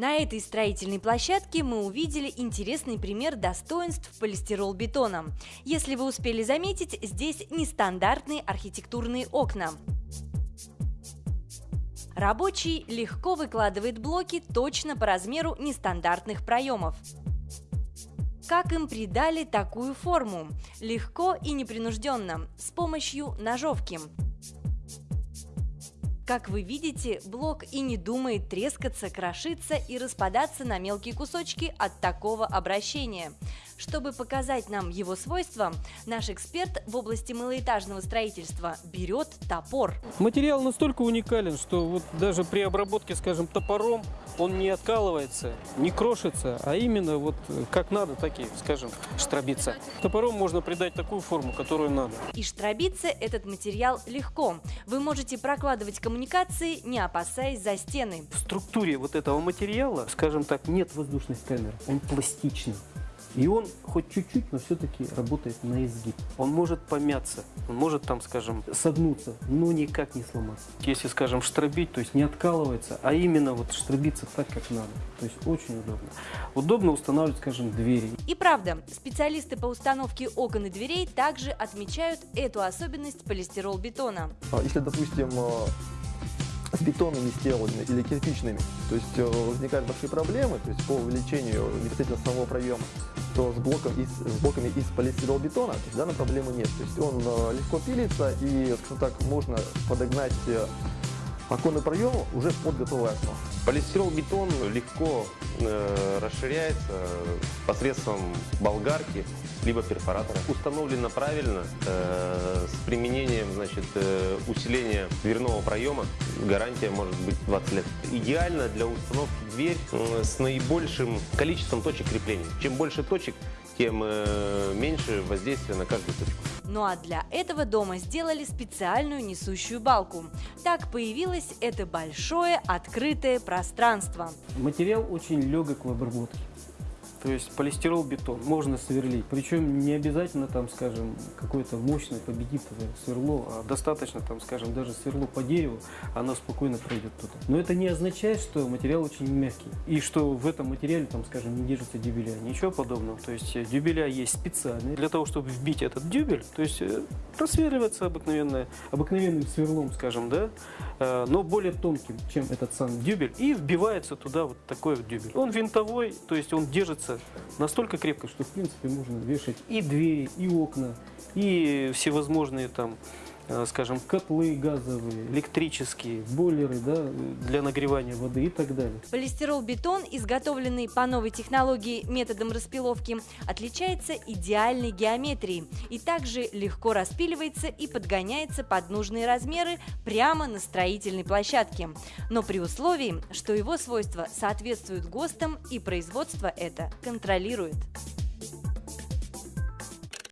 На этой строительной площадке мы увидели интересный пример достоинств полистирол-бетона. Если вы успели заметить, здесь нестандартные архитектурные окна. Рабочий легко выкладывает блоки точно по размеру нестандартных проемов. Как им придали такую форму? Легко и непринужденно, с помощью ножовки. Как вы видите, блок и не думает трескаться, крошиться и распадаться на мелкие кусочки от такого обращения. Чтобы показать нам его свойства, наш эксперт в области малоэтажного строительства берет топор. Материал настолько уникален, что вот даже при обработке, скажем, топором он не откалывается, не крошится, а именно вот как надо, так и, скажем, штробится. Топором можно придать такую форму, которую надо. И штробиться этот материал легко. Вы можете прокладывать коммуникации, не опасаясь за стены. В структуре вот этого материала, скажем так, нет воздушных камер, он пластичный. И он хоть чуть-чуть, но все-таки работает на изгиб. Он может помяться, он может там, скажем, согнуться, но никак не сломаться. Если, скажем, штробить, то есть не откалывается, а именно вот штробиться так, как надо. То есть очень удобно. Удобно устанавливать, скажем, двери. И правда, специалисты по установке окон и дверей также отмечают эту особенность полистирол-бетона. А Если, допустим, э, с бетонными стенами или кирпичными, то есть э, возникают большие проблемы, то есть по увеличению непосредственно самого проема, то с, блоком из, с блоками из полистиролбетона то есть, данной проблемы нет. То есть он э, легко пилится и, скажем так, можно подогнать э, оконный проем уже под готовое окно. Полистирол-бетон легко э, расширяется посредством болгарки либо перфоратора. Установлено правильно э, с применением значит, э, усиления дверного проема. Гарантия может быть 20 лет. Идеально для установки дверь с наибольшим количеством точек крепления. Чем больше точек, тем э, меньше воздействия на каждую точку. Ну а для этого дома сделали специальную несущую балку. Так появилось это большое открытое пространство. Материал очень легок в обработке. То есть полистирол бетон можно сверлить. Причем не обязательно там, скажем, какое-то мощное победитовое сверло, а достаточно там, скажем, даже сверло по дереву, оно спокойно пройдет туда. Но это не означает, что материал очень мягкий. И что в этом материале, там, скажем, не держится дюбеля. Ничего подобного. То есть э, дюбеля есть специальные для того, чтобы вбить этот дюбель. То есть э, просверливаться обыкновенное, обыкновенным сверлом, скажем, да, э, но более тонким, чем этот сам дюбель. И вбивается туда вот такой вот дюбель. Он винтовой, то есть он держится настолько крепко, что в принципе можно вешать и двери, и окна, и всевозможные там скажем, котлы газовые, электрические, бойлеры да, для нагревания воды и так далее. Полистирол-бетон, изготовленный по новой технологии методом распиловки, отличается идеальной геометрией и также легко распиливается и подгоняется под нужные размеры прямо на строительной площадке. Но при условии, что его свойства соответствуют ГОСТам и производство это контролирует.